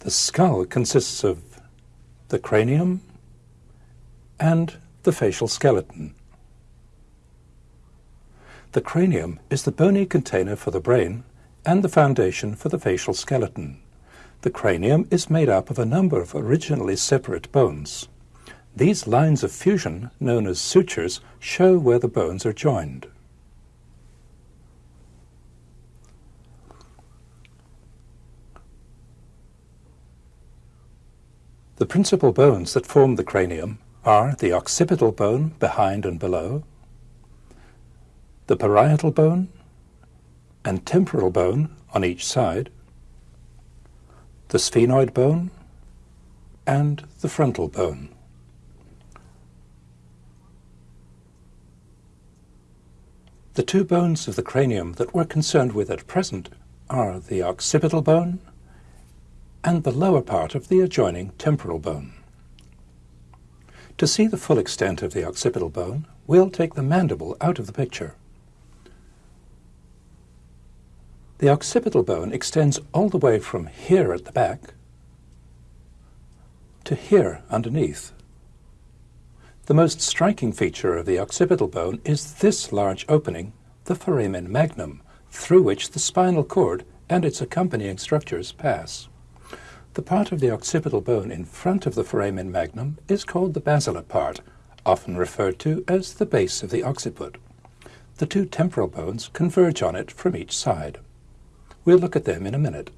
The skull consists of the cranium and the facial skeleton. The cranium is the bony container for the brain and the foundation for the facial skeleton. The cranium is made up of a number of originally separate bones. These lines of fusion, known as sutures, show where the bones are joined. The principal bones that form the cranium are the occipital bone behind and below, the parietal bone and temporal bone on each side, the sphenoid bone and the frontal bone. The two bones of the cranium that we're concerned with at present are the occipital bone and the lower part of the adjoining temporal bone. To see the full extent of the occipital bone, we'll take the mandible out of the picture. The occipital bone extends all the way from here at the back to here underneath. The most striking feature of the occipital bone is this large opening, the foramen magnum, through which the spinal cord and its accompanying structures pass. The part of the occipital bone in front of the foramen magnum is called the basilar part, often referred to as the base of the occiput. The two temporal bones converge on it from each side. We'll look at them in a minute.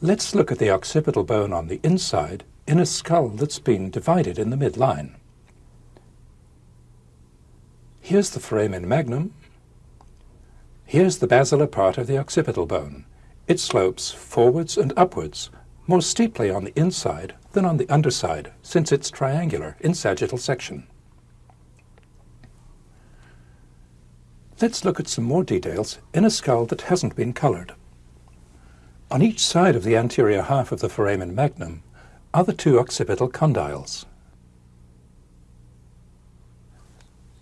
Let's look at the occipital bone on the inside in a skull that's been divided in the midline. Here's the foramen magnum. Here's the basilar part of the occipital bone. It slopes forwards and upwards, more steeply on the inside than on the underside, since it's triangular in sagittal section. Let's look at some more details in a skull that hasn't been colored. On each side of the anterior half of the foramen magnum are the two occipital condyles.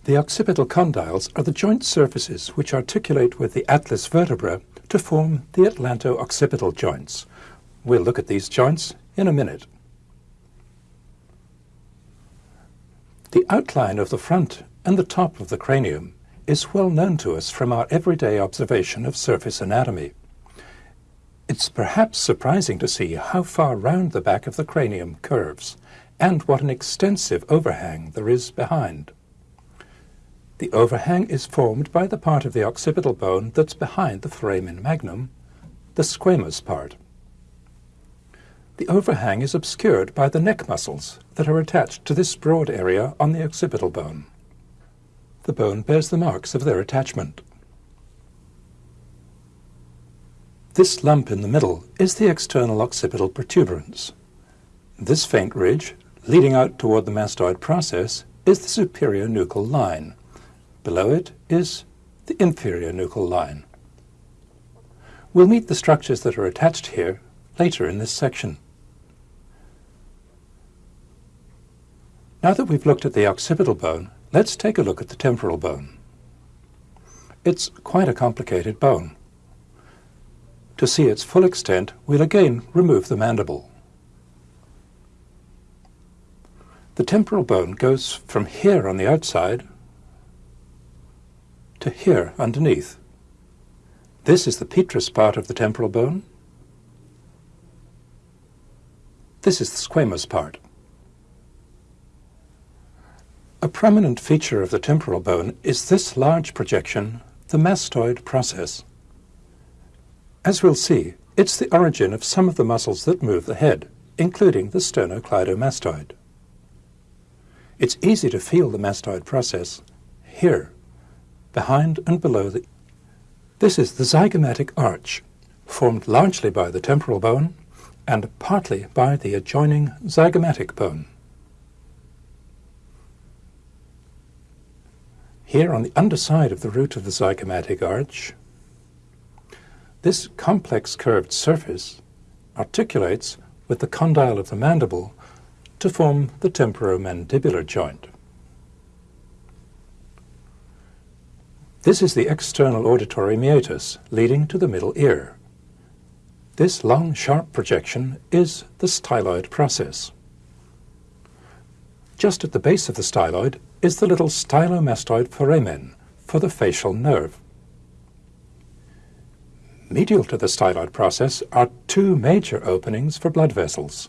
The occipital condyles are the joint surfaces which articulate with the atlas vertebra to form the atlanto-occipital joints. We'll look at these joints in a minute. The outline of the front and the top of the cranium is well known to us from our everyday observation of surface anatomy. It's perhaps surprising to see how far round the back of the cranium curves and what an extensive overhang there is behind. The overhang is formed by the part of the occipital bone that's behind the foramen magnum, the squamous part. The overhang is obscured by the neck muscles that are attached to this broad area on the occipital bone. The bone bears the marks of their attachment. This lump in the middle is the external occipital protuberance. This faint ridge, leading out toward the mastoid process, is the superior nuchal line. Below it is the inferior nuchal line. We'll meet the structures that are attached here later in this section. Now that we've looked at the occipital bone, let's take a look at the temporal bone. It's quite a complicated bone. To see its full extent, we'll again remove the mandible. The temporal bone goes from here on the outside to here underneath. This is the petrous part of the temporal bone. This is the squamous part. A prominent feature of the temporal bone is this large projection, the mastoid process. As we'll see, it's the origin of some of the muscles that move the head, including the sternocleidomastoid. It's easy to feel the mastoid process here behind and below the. This is the zygomatic arch, formed largely by the temporal bone and partly by the adjoining zygomatic bone. Here on the underside of the root of the zygomatic arch, this complex curved surface articulates with the condyle of the mandible to form the temporomandibular joint. This is the external auditory meatus leading to the middle ear. This long, sharp projection is the styloid process. Just at the base of the styloid is the little stylomastoid foramen for the facial nerve. Medial to the styloid process are two major openings for blood vessels.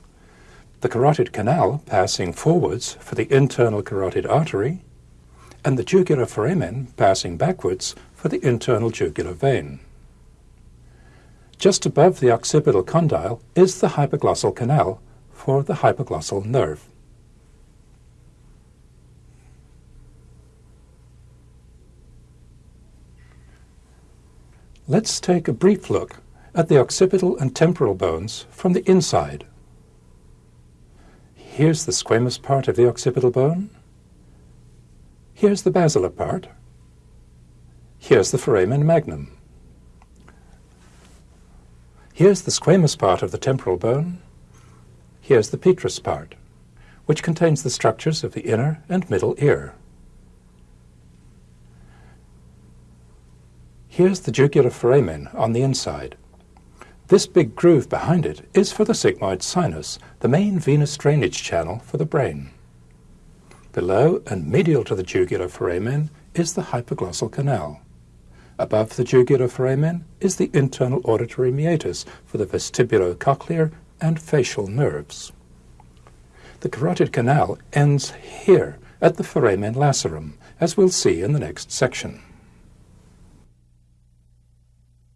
The carotid canal passing forwards for the internal carotid artery, and the jugular foramen passing backwards for the internal jugular vein. Just above the occipital condyle is the hypoglossal canal for the hypoglossal nerve. Let's take a brief look at the occipital and temporal bones from the inside. Here's the squamous part of the occipital bone. Here's the basilar part. Here's the foramen magnum. Here's the squamous part of the temporal bone. Here's the petrous part, which contains the structures of the inner and middle ear. Here's the jugular foramen on the inside. This big groove behind it is for the sigmoid sinus, the main venous drainage channel for the brain. Below and medial to the jugular foramen is the hypoglossal canal. Above the jugular foramen is the internal auditory meatus for the vestibulocochlear and facial nerves. The carotid canal ends here at the foramen lacerum, as we'll see in the next section.